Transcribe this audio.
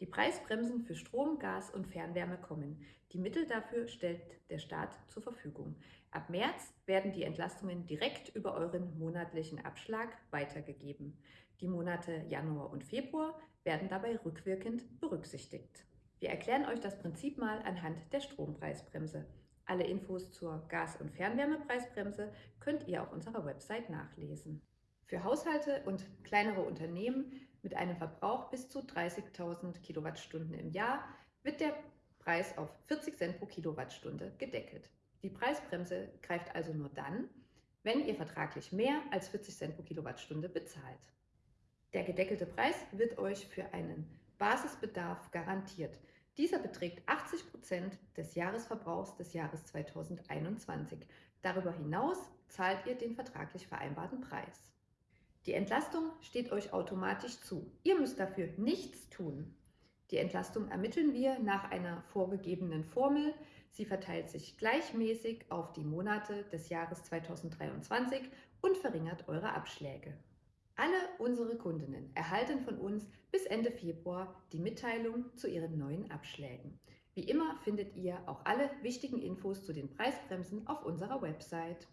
Die Preisbremsen für Strom, Gas und Fernwärme kommen. Die Mittel dafür stellt der Staat zur Verfügung. Ab März werden die Entlastungen direkt über euren monatlichen Abschlag weitergegeben. Die Monate Januar und Februar werden dabei rückwirkend berücksichtigt. Wir erklären euch das Prinzip mal anhand der Strompreisbremse. Alle Infos zur Gas- und Fernwärmepreisbremse könnt ihr auf unserer Website nachlesen. Für Haushalte und kleinere Unternehmen mit einem Verbrauch bis zu 30.000 Kilowattstunden im Jahr wird der Preis auf 40 Cent pro Kilowattstunde gedeckelt. Die Preisbremse greift also nur dann, wenn ihr vertraglich mehr als 40 Cent pro Kilowattstunde bezahlt. Der gedeckelte Preis wird euch für einen Basisbedarf garantiert. Dieser beträgt 80 Prozent des Jahresverbrauchs des Jahres 2021. Darüber hinaus zahlt ihr den vertraglich vereinbarten Preis. Die Entlastung steht euch automatisch zu. Ihr müsst dafür nichts tun. Die Entlastung ermitteln wir nach einer vorgegebenen Formel. Sie verteilt sich gleichmäßig auf die Monate des Jahres 2023 und verringert eure Abschläge. Alle unsere Kundinnen erhalten von uns bis Ende Februar die Mitteilung zu ihren neuen Abschlägen. Wie immer findet ihr auch alle wichtigen Infos zu den Preisbremsen auf unserer Website.